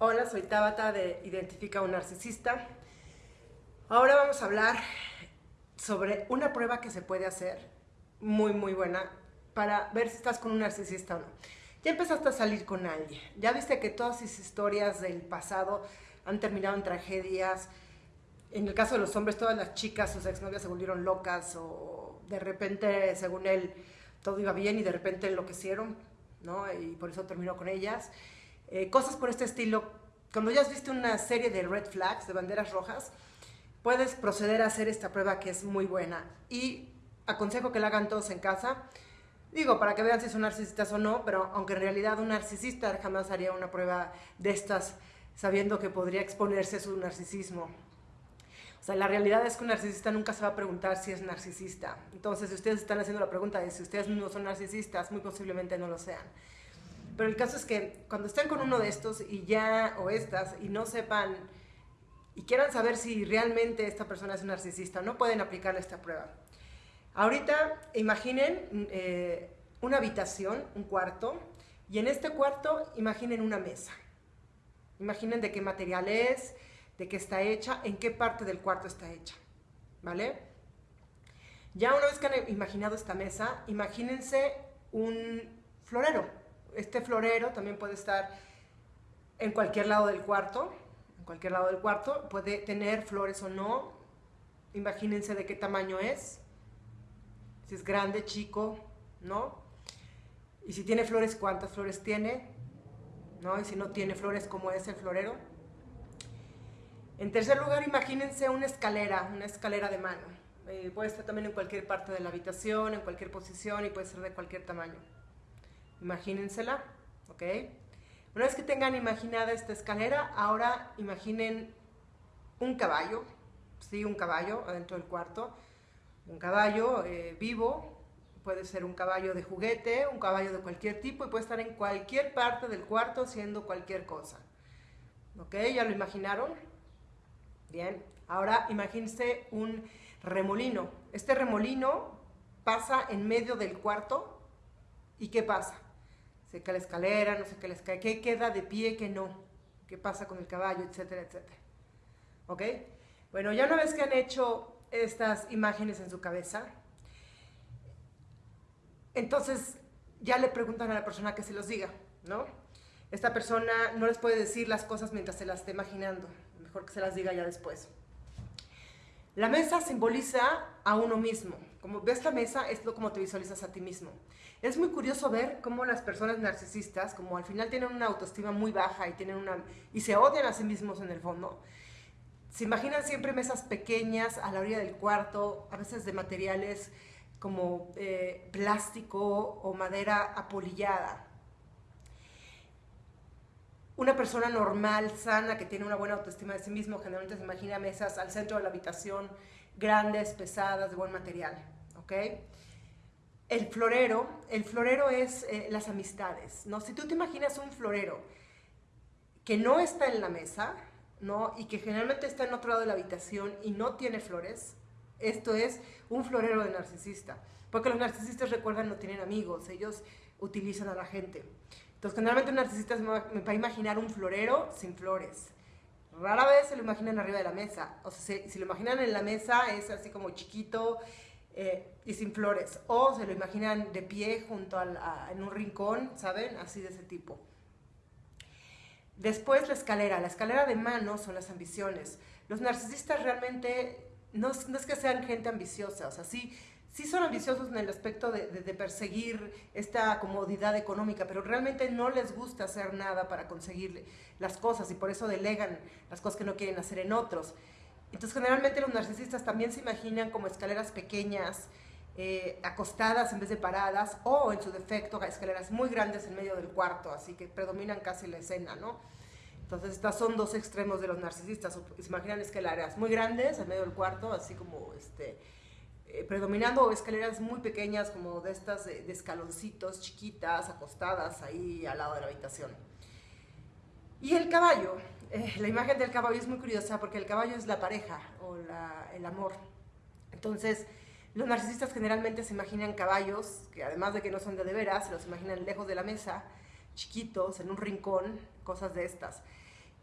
Hola, soy Tabata de Identifica un Narcisista. Ahora vamos a hablar sobre una prueba que se puede hacer, muy muy buena, para ver si estás con un narcisista o no. Ya empezaste a salir con alguien, ya viste que todas esas historias del pasado han terminado en tragedias. En el caso de los hombres, todas las chicas, sus exnovias se volvieron locas o de repente, según él, todo iba bien y de repente enloquecieron, ¿no? Y por eso terminó con ellas. Eh, cosas por este estilo. Cuando ya has visto una serie de red flags, de banderas rojas, puedes proceder a hacer esta prueba que es muy buena. Y aconsejo que la hagan todos en casa. Digo, para que vean si son narcisistas o no, pero aunque en realidad un narcisista jamás haría una prueba de estas sabiendo que podría exponerse su narcisismo. O sea, la realidad es que un narcisista nunca se va a preguntar si es narcisista. Entonces, si ustedes están haciendo la pregunta de si ustedes no son narcisistas, muy posiblemente no lo sean. Pero el caso es que cuando estén con uno de estos y ya, o estas, y no sepan, y quieran saber si realmente esta persona es un narcisista, no pueden aplicarle esta prueba. Ahorita imaginen eh, una habitación, un cuarto, y en este cuarto imaginen una mesa. Imaginen de qué material es, de qué está hecha, en qué parte del cuarto está hecha, ¿vale? Ya una vez que han imaginado esta mesa, imagínense un florero, este florero también puede estar en cualquier lado del cuarto, en cualquier lado del cuarto, puede tener flores o no, imagínense de qué tamaño es, si es grande, chico, ¿no? Y si tiene flores, ¿cuántas flores tiene? ¿No? Y si no tiene flores, ¿cómo es el florero? En tercer lugar, imagínense una escalera, una escalera de mano. Eh, puede estar también en cualquier parte de la habitación, en cualquier posición y puede ser de cualquier tamaño. Imagínensela, ¿ok? Una vez que tengan imaginada esta escalera, ahora imaginen un caballo, sí, un caballo adentro del cuarto, un caballo eh, vivo, puede ser un caballo de juguete, un caballo de cualquier tipo y puede estar en cualquier parte del cuarto haciendo cualquier cosa. ¿Ok? ¿Ya lo imaginaron? Bien. Ahora imagínense un remolino. Este remolino pasa en medio del cuarto y ¿qué pasa? Se cae la escalera, no sé qué les cae, qué queda de pie, qué no, qué pasa con el caballo, etcétera, etcétera. ¿Ok? Bueno, ya una vez que han hecho estas imágenes en su cabeza, entonces ya le preguntan a la persona que se los diga, ¿no? Esta persona no les puede decir las cosas mientras se las esté imaginando, mejor que se las diga ya después. La mesa simboliza a uno mismo. Como ves la mesa, es lo como te visualizas a ti mismo. Es muy curioso ver cómo las personas narcisistas, como al final tienen una autoestima muy baja y, tienen una, y se odian a sí mismos en el fondo, se imaginan siempre mesas pequeñas a la orilla del cuarto, a veces de materiales como eh, plástico o madera apolillada. Una persona normal, sana, que tiene una buena autoestima de sí mismo, generalmente se imagina mesas al centro de la habitación, grandes, pesadas, de buen material. ¿ok?, el florero, el florero es eh, las amistades, ¿no? Si tú te imaginas un florero que no está en la mesa, ¿no? Y que generalmente está en otro lado de la habitación y no tiene flores, esto es un florero de narcisista. Porque los narcisistas, recuerdan, no tienen amigos, ellos utilizan a la gente. Entonces, generalmente un narcisista me va a imaginar un florero sin flores. Rara vez se lo imaginan arriba de la mesa. O sea, si, lo imaginan en la mesa, es así como chiquito, eh, y sin flores. O se lo imaginan de pie junto al, en un rincón, ¿saben? Así de ese tipo. Después la escalera. La escalera de mano son las ambiciones. Los narcisistas realmente no, no es que sean gente ambiciosa, o sea, sí, sí son ambiciosos en el aspecto de, perseguir esta comodidad económica, pero realmente no les gusta hacer nada para conseguir las cosas y por eso delegan las cosas que no quieren hacer en otros. Entonces, generalmente los narcisistas también se imaginan como escaleras pequeñas, eh, acostadas en vez de paradas, o en su defecto, escaleras muy grandes en medio del cuarto, así que predominan casi la escena, ¿no? Entonces, estos son dos extremos de los narcisistas. Se imaginan escaleras muy grandes en medio del cuarto, así como este, eh, predominando, escaleras muy pequeñas, como de estas de, de escaloncitos chiquitas, acostadas ahí al lado de la habitación. Y el caballo, eh, la imagen del caballo es muy curiosa porque el caballo es la pareja o el amor. Entonces, los narcisistas generalmente se imaginan caballos, que además de que no son de de veras, se los imaginan lejos de la mesa, chiquitos, en un rincón, cosas de estas.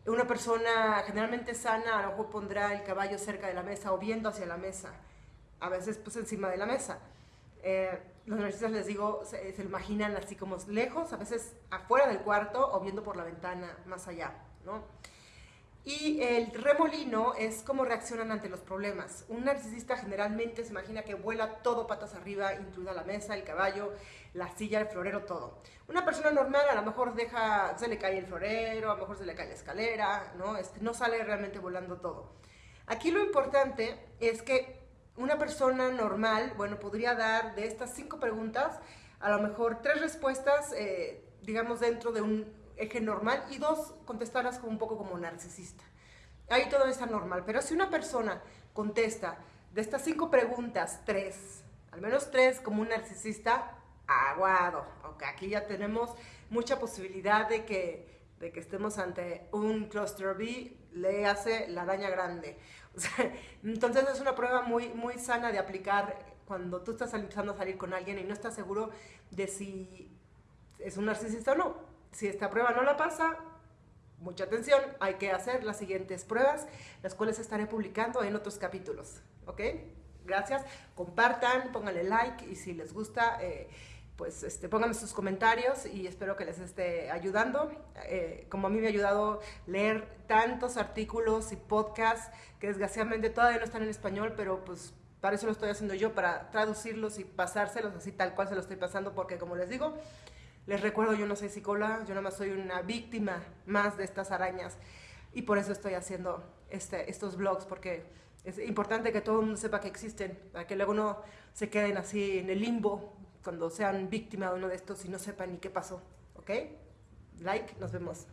Una persona generalmente sana a lo mejor pondrá el caballo cerca de la mesa o viendo hacia la mesa, a veces pues encima de la mesa. Eh, los narcisistas les digo, se, se, imaginan así como lejos, a veces afuera del cuarto o viendo por la ventana más allá, ¿no? Y el remolino es cómo reaccionan ante los problemas. Un narcisista generalmente se imagina que vuela todo patas arriba, incluida la mesa, el caballo, la silla, el florero, todo. Una persona normal a lo mejor deja, se le cae el florero, a lo mejor se le cae la escalera, ¿no? Este, no sale realmente volando todo. Aquí lo importante es que una persona normal, bueno, podría dar de estas cinco preguntas, a lo mejor tres respuestas, eh, digamos, dentro de un eje normal y dos, contestarás como un poco como narcisista. Ahí todo está normal, pero si una persona contesta de estas cinco preguntas, tres, al menos tres como un narcisista, aguado. Okay, aquí ya tenemos mucha posibilidad de que, de que estemos ante un cluster B, le hace la araña grande. entonces es una prueba muy, muy sana de aplicar cuando tú estás empezando a salir con alguien y no estás seguro de si es un narcisista o no. Si esta prueba no la pasa, mucha atención, hay que hacer las siguientes pruebas, las cuales estaré publicando en otros capítulos. ¿Ok? Gracias. Compartan, pónganle like y si les gusta, eh, pues este, pónganme sus comentarios y espero que les esté ayudando. Eh, como a mí me ha ayudado leer tantos artículos y podcasts que desgraciadamente todavía no están en español, pero pues para eso lo estoy haciendo yo, para traducirlos y pasárselos así tal cual se lo estoy pasando, porque como les digo, les recuerdo, yo no soy psicóloga, yo nada más soy una víctima más de estas arañas y por eso estoy haciendo este, estos blogs, porque es importante que todo el mundo sepa que existen, para que luego no se queden así en el limbo cuando sean víctima de uno de estos y no sepan ni qué pasó. ¿Ok? Like, nos vemos.